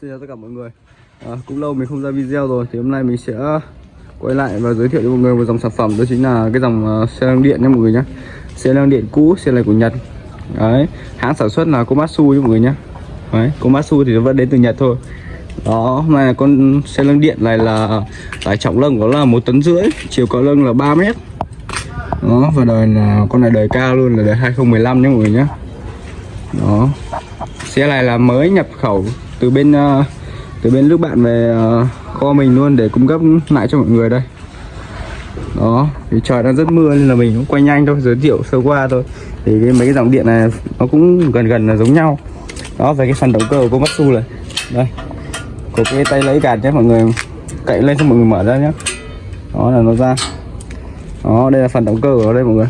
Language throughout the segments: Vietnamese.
Xin chào tất cả mọi người à, Cũng lâu mình không ra video rồi Thì hôm nay mình sẽ à, quay lại và giới thiệu cho mọi người một dòng sản phẩm Đó chính là cái dòng uh, xe năng điện nha mọi người nhé Xe năng điện cũ, xe này của Nhật Đấy, hãng sản xuất là Komatsu nha mọi người nhé Đấy, Komatsu thì nó vẫn đến từ Nhật thôi đó, hôm nay là con xe lưng điện này là tải trọng lưng của nó là một tấn rưỡi, chiều cao lưng là 3 mét. Đó, và đời là con này đời cao luôn là đời 2015 nhé mọi người nhé. Đó. Xe này là mới nhập khẩu từ bên uh, từ bên nước bạn về uh, kho mình luôn để cung cấp lại cho mọi người đây. Đó, thì trời đang rất mưa nên là mình cũng quay nhanh thôi, giới thiệu sơ qua thôi. Thì cái mấy cái dòng điện này nó cũng gần gần là giống nhau. Đó, về cái phần động cơ của Komatsu này. Đây, có cái tay lấy gạt nhé mọi người cậy lên cho mọi người mở ra nhé đó là nó ra đó đây là phần động cơ của nó đây mọi người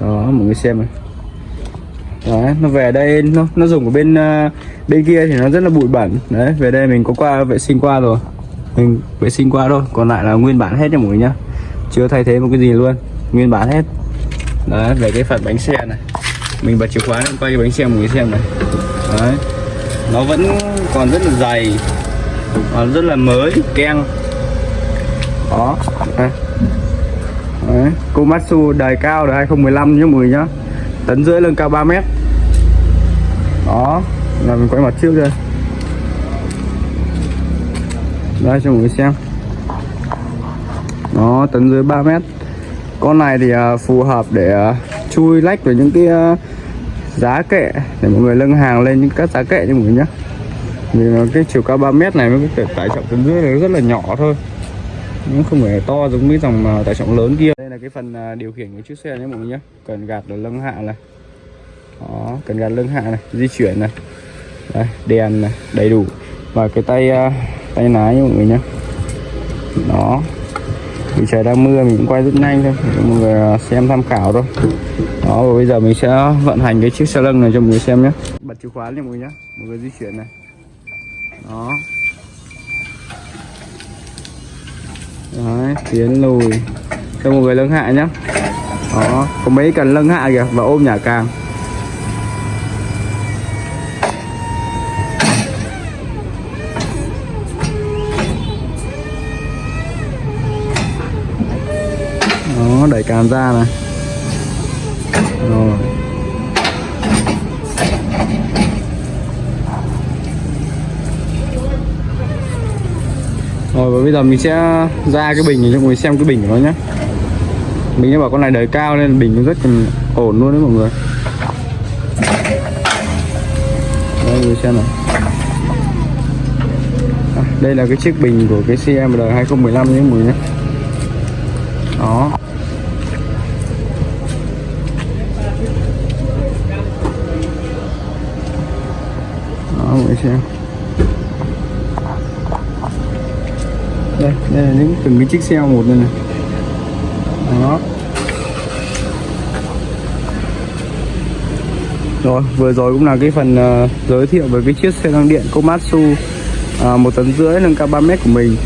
đó mọi người xem này đấy nó về đây nó nó dùng ở bên uh, bên kia thì nó rất là bụi bẩn. Đấy về đây mình có qua vệ sinh qua rồi. Mình vệ sinh qua thôi còn lại là nguyên bản hết nha mọi người nhá. Chưa thay thế một cái gì luôn nguyên bản hết. Đấy về cái phần bánh xe này. Mình bật chìa khóa lên quay cái bánh xe mọi người xem này. Đấy nó vẫn còn rất là dày còn rất là mới keng. Đó. Đấy. Komatsu đời cao đời 2015 nhé mọi người nhá. Tấn rưỡi lưng cao 3 mét đó là mình quay mặt trước đây. Đây cho mọi người xem. Nó tấn dưới 3 mét. Con này thì uh, phù hợp để uh, chui lách với những cái uh, giá kệ để mọi người lưng hàng lên những các giá kệ cho mọi người nhé vì cái chiều cao 3 mét này mới cái tải trọng tấn dưới này rất là nhỏ thôi. Nó không phải to giống cái dòng tải trọng lớn kia. Đây là cái phần điều khiển của chiếc xe nhé mọi người nhé cần gạt ở lưng hạ này đó cần gạt lưng hạ này di chuyển này. Đây, đèn này đầy đủ. Và cái tay uh, tay lái nha mọi người nhé đó. Vì trời đang mưa mình cũng quay rất nhanh thôi. Mọi người à, xem tham khảo thôi. Đó và bây giờ mình sẽ vận hành cái chiếc xe lưng này cho mọi người xem nhé bật chìa khóa nha mọi người nhé mọi người di chuyển này. Đó. Đấy tiến lùi. Cho mọi người lưng hạ nhé đó có mấy cần lưng hạ kìa và ôm nhả càng. Cán ra này. Rồi. Rồi và bây giờ mình sẽ ra cái bình để cho mọi người xem cái bình của nó nhé mình đã bảo con này đời cao nên bình nó rất là ổn luôn đấy mọi người. Đây mọi người xem này à, đây là cái chiếc bình của cái xe đời 2015 nhé mọi người nhé. Đó. Không để xem. Đây đây là những từng cái chiếc xe một đây này. Đó. Rồi vừa rồi cũng là cái phần uh, giới thiệu về cái chiếc xe tăng điện Komatsu uh, một tấn rưỡi nâng cao 3 mét của mình.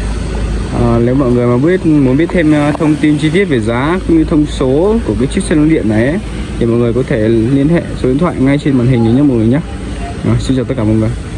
À, nếu mọi người mà biết muốn biết thêm thông tin chi tiết về giá cũng như thông số của cái chiếc xe lăn điện này ấy, thì mọi người có thể liên hệ số điện thoại ngay trên màn hình nhé mọi người nhé à, xin chào tất cả mọi người